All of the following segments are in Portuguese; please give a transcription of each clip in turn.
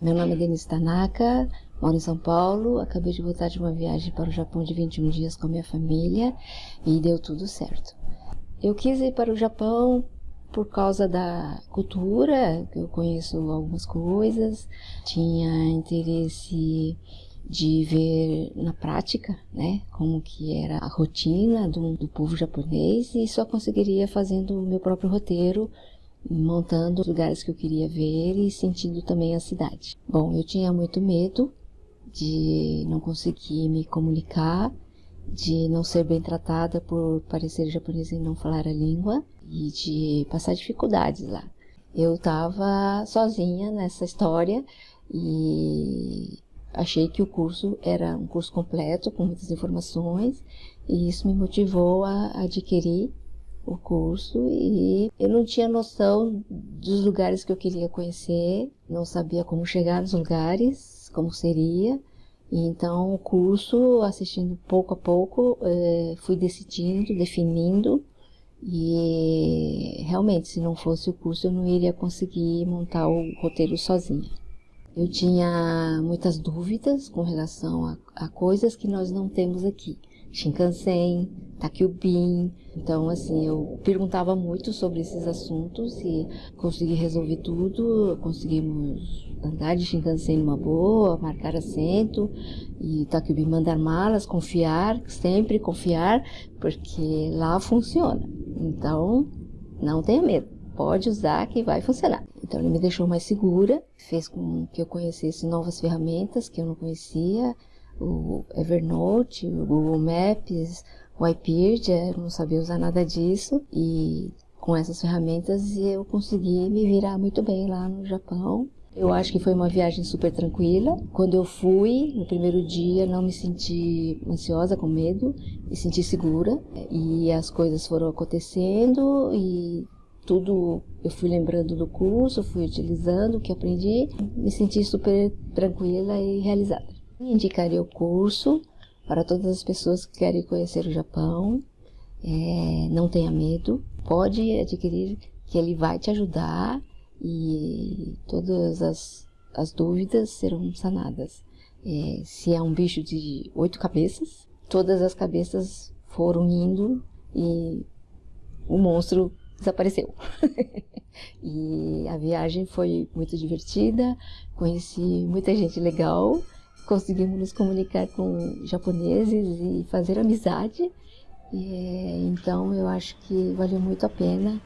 Meu nome é Denise Tanaka, moro em São Paulo, acabei de voltar de uma viagem para o Japão de 21 dias com minha família e deu tudo certo. Eu quis ir para o Japão por causa da cultura, que eu conheço algumas coisas, tinha interesse de ver na prática, né, como que era a rotina do, do povo japonês e só conseguiria fazendo o meu próprio roteiro montando os lugares que eu queria ver e sentindo também a cidade. Bom, eu tinha muito medo de não conseguir me comunicar, de não ser bem tratada por parecer japonesa e não falar a língua e de passar dificuldades lá. Eu estava sozinha nessa história e achei que o curso era um curso completo com muitas informações e isso me motivou a adquirir o curso e eu não tinha noção dos lugares que eu queria conhecer, não sabia como chegar nos lugares, como seria. Então o curso, assistindo pouco a pouco, eh, fui decidindo, definindo e realmente se não fosse o curso eu não iria conseguir montar o roteiro sozinha. Eu tinha muitas dúvidas com relação a, a coisas que nós não temos aqui. Shinkansen, Takyubin. Então, assim, eu perguntava muito sobre esses assuntos e consegui resolver tudo. Conseguimos andar de Shinkansen numa boa, marcar assento e Takyubin mandar malas, confiar, sempre confiar, porque lá funciona. Então, não tenha medo. Pode usar que vai funcionar. Então ele me deixou mais segura, fez com que eu conhecesse novas ferramentas que eu não conhecia, o Evernote, o Google Maps, o eu não sabia usar nada disso e com essas ferramentas eu consegui me virar muito bem lá no Japão. Eu acho que foi uma viagem super tranquila. Quando eu fui, no primeiro dia, não me senti ansiosa, com medo, me senti segura. E as coisas foram acontecendo e tudo eu fui lembrando do curso, fui utilizando o que aprendi, me senti super tranquila e realizada. Indicaria o curso para todas as pessoas que querem conhecer o Japão. É, não tenha medo, pode adquirir que ele vai te ajudar e todas as, as dúvidas serão sanadas. É, se é um bicho de oito cabeças, todas as cabeças foram indo e o monstro desapareceu. e a viagem foi muito divertida, conheci muita gente legal conseguimos nos comunicar com japoneses e fazer amizade. E, então eu acho que valeu muito a pena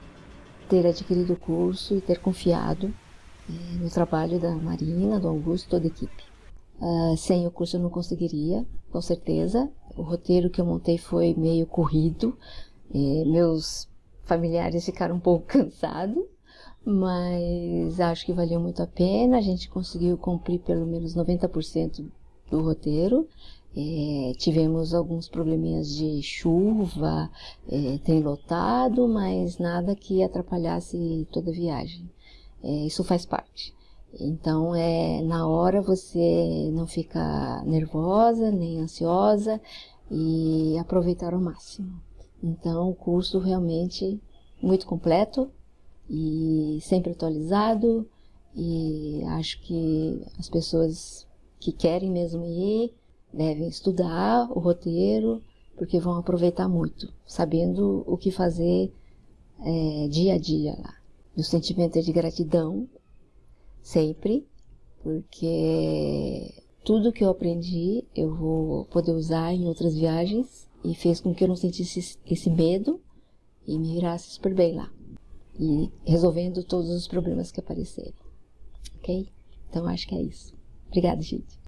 ter adquirido o curso e ter confiado eh, no trabalho da Marina, do Augusto, toda a equipe. Uh, sem o curso eu não conseguiria, com certeza. O roteiro que eu montei foi meio corrido, eh, meus familiares ficaram um pouco cansados, mas acho que valeu muito a pena. A gente conseguiu cumprir pelo menos 90% do roteiro. É, tivemos alguns probleminhas de chuva, é, tem lotado, mas nada que atrapalhasse toda a viagem. É, isso faz parte. Então, é na hora você não fica nervosa nem ansiosa e aproveitar ao máximo. Então, o curso realmente muito completo, e sempre atualizado e acho que as pessoas que querem mesmo ir devem estudar o roteiro porque vão aproveitar muito, sabendo o que fazer é, dia a dia lá. O sentimento é de gratidão, sempre, porque tudo que eu aprendi eu vou poder usar em outras viagens e fez com que eu não sentisse esse medo e me virasse super bem lá e resolvendo todos os problemas que apareceram. Ok? Então acho que é isso. Obrigada, gente.